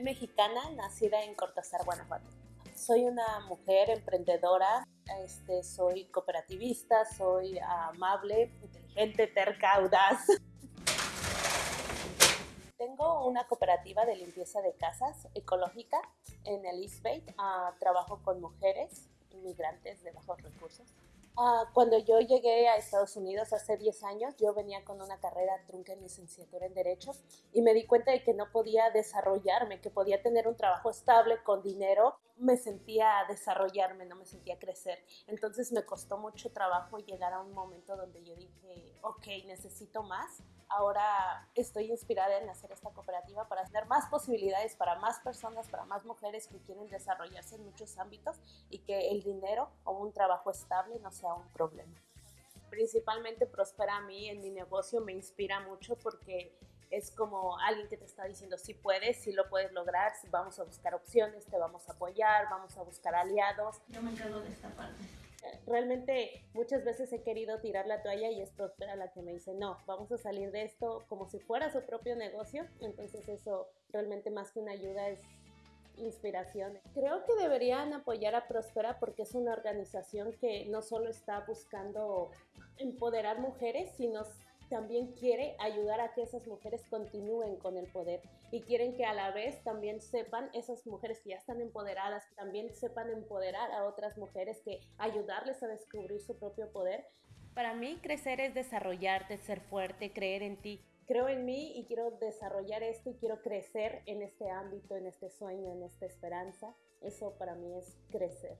Soy mexicana, nacida en Cortázar, Guanajuato. Soy una mujer emprendedora, este, soy cooperativista, soy amable, inteligente, terca, audaz. Tengo una cooperativa de limpieza de casas ecológica en el East Bay. Ah, trabajo con mujeres inmigrantes de bajos recursos. Ah, cuando yo llegué a Estados Unidos hace 10 años, yo venía con una carrera trunca en licenciatura en Derecho y me di cuenta de que no podía desarrollarme, que podía tener un trabajo estable con dinero. Me sentía desarrollarme, no me sentía crecer. Entonces me costó mucho trabajo llegar a un momento donde yo dije, ok, necesito más. Ahora estoy inspirada en hacer esta cooperativa para tener más posibilidades para más personas, para más mujeres que quieren desarrollarse en muchos ámbitos y que el dinero o un trabajo estable no sea un problema. Principalmente Prospera a mí en mi negocio me inspira mucho porque es como alguien que te está diciendo si puedes, si lo puedes lograr, vamos a buscar opciones, te vamos a apoyar, vamos a buscar aliados. Yo me encargo de esta parte. Realmente muchas veces he querido tirar la toalla y es Prospera la que me dice, no, vamos a salir de esto como si fuera su propio negocio. Entonces eso realmente más que una ayuda es Creo que deberían apoyar a Prospera porque es una organización que no solo está buscando empoderar mujeres, sino también quiere ayudar a que esas mujeres continúen con el poder y quieren que a la vez también sepan esas mujeres que ya están empoderadas, también sepan empoderar a otras mujeres que ayudarles a descubrir su propio poder. Para mí crecer es desarrollarte, ser fuerte, creer en ti creo en mí y quiero desarrollar esto y quiero crecer en este ámbito, en este sueño, en esta esperanza. Eso para mí es crecer.